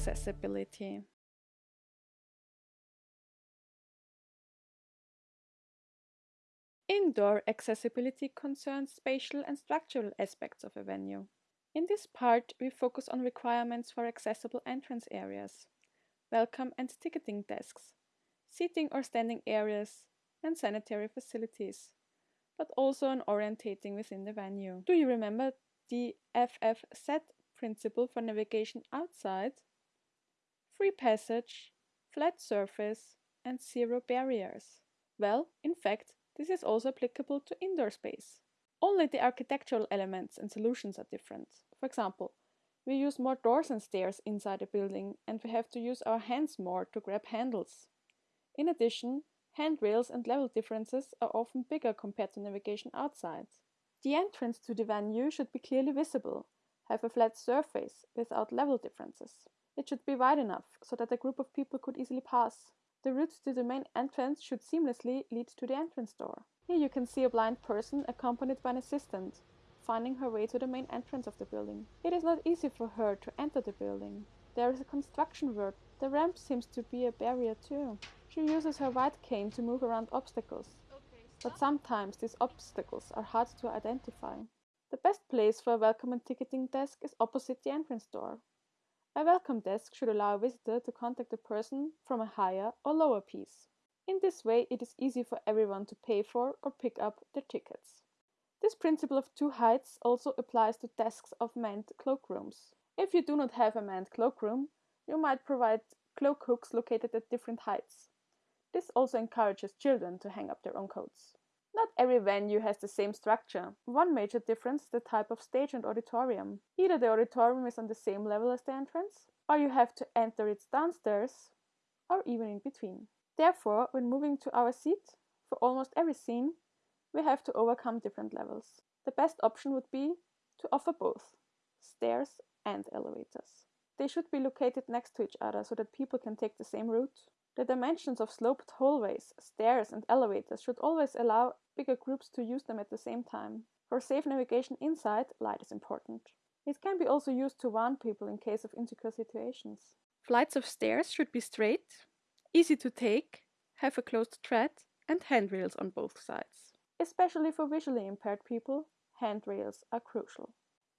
accessibility. Indoor accessibility concerns spatial and structural aspects of a venue. In this part, we focus on requirements for accessible entrance areas, welcome and ticketing desks, seating or standing areas, and sanitary facilities, but also on orientating within the venue. Do you remember the FFZ principle for navigation outside? Free passage, flat surface, and zero barriers. Well, in fact, this is also applicable to indoor space. Only the architectural elements and solutions are different. For example, we use more doors and stairs inside a building and we have to use our hands more to grab handles. In addition, handrails and level differences are often bigger compared to navigation outside. The entrance to the venue should be clearly visible, have a flat surface without level differences. It should be wide enough so that a group of people could easily pass. The route to the main entrance should seamlessly lead to the entrance door. Here you can see a blind person accompanied by an assistant, finding her way to the main entrance of the building. It is not easy for her to enter the building. There is a construction work. The ramp seems to be a barrier too. She uses her white cane to move around obstacles. But sometimes these obstacles are hard to identify. The best place for a welcome and ticketing desk is opposite the entrance door. A welcome desk should allow a visitor to contact a person from a higher or lower piece. In this way, it is easy for everyone to pay for or pick up their tickets. This principle of two heights also applies to desks of manned cloakrooms. If you do not have a manned cloakroom, you might provide cloak hooks located at different heights. This also encourages children to hang up their own coats. Not every venue has the same structure. One major difference is the type of stage and auditorium. Either the auditorium is on the same level as the entrance, or you have to enter it downstairs, or even in between. Therefore, when moving to our seat, for almost every scene, we have to overcome different levels. The best option would be to offer both stairs and elevators. They should be located next to each other so that people can take the same route. The dimensions of sloped hallways, stairs, and elevators should always allow bigger groups to use them at the same time. For safe navigation inside, light is important. It can be also used to warn people in case of insecure situations. Flights of stairs should be straight, easy to take, have a closed tread, and handrails on both sides. Especially for visually impaired people, handrails are crucial.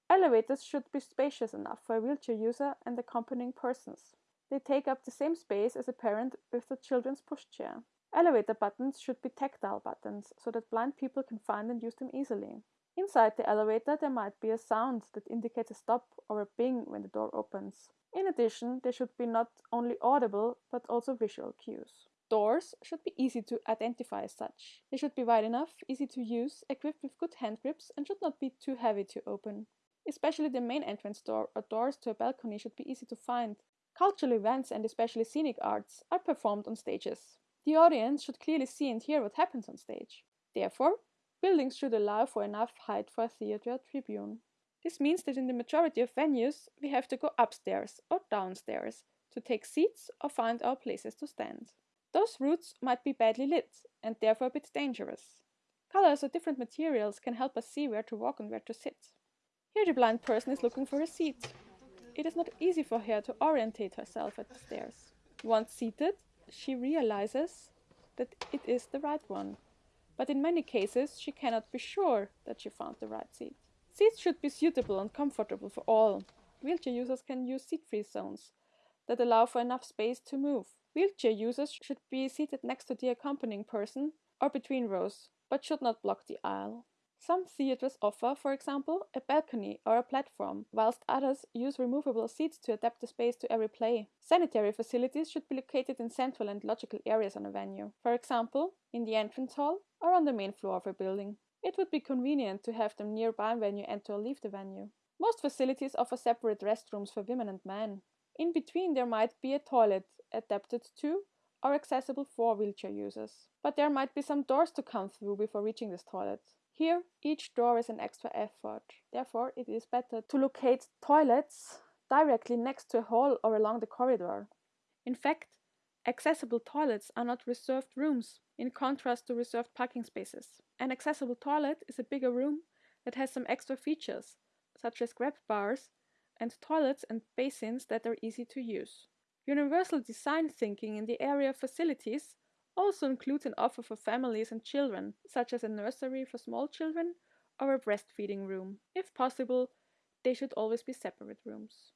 Elevators should be spacious enough for a wheelchair user and accompanying persons. They take up the same space as a parent with the children's pushchair. Elevator buttons should be tactile buttons so that blind people can find and use them easily. Inside the elevator, there might be a sound that indicates a stop or a bing when the door opens. In addition, there should be not only audible but also visual cues. Doors should be easy to identify as such. They should be wide enough, easy to use, equipped with good hand grips, and should not be too heavy to open. Especially the main entrance door or doors to a balcony should be easy to find, Cultural events and especially scenic arts are performed on stages. The audience should clearly see and hear what happens on stage. Therefore, buildings should allow for enough height for a theatre tribune. This means that in the majority of venues, we have to go upstairs or downstairs to take seats or find our places to stand. Those routes might be badly lit and therefore a bit dangerous. Colors or different materials can help us see where to walk and where to sit. Here the blind person is looking for a seat. It is not easy for her to orientate herself at the stairs. Once seated, she realizes that it is the right one, but in many cases she cannot be sure that she found the right seat. Seats should be suitable and comfortable for all. Wheelchair users can use seat-free zones that allow for enough space to move. Wheelchair users should be seated next to the accompanying person or between rows, but should not block the aisle. Some theatres offer, for example, a balcony or a platform, whilst others use removable seats to adapt the space to every play. Sanitary facilities should be located in central and logical areas on a venue, for example, in the entrance hall or on the main floor of a building. It would be convenient to have them nearby when you enter or leave the venue. Most facilities offer separate restrooms for women and men. In between, there might be a toilet adapted to or accessible for wheelchair users. But there might be some doors to come through before reaching this toilet. Here, each door is an extra effort. Therefore, it is better to locate toilets directly next to a hall or along the corridor. In fact, accessible toilets are not reserved rooms, in contrast to reserved parking spaces. An accessible toilet is a bigger room that has some extra features, such as grab bars and toilets and basins that are easy to use. Universal design thinking in the area of facilities also includes an offer for families and children, such as a nursery for small children or a breastfeeding room. If possible, they should always be separate rooms.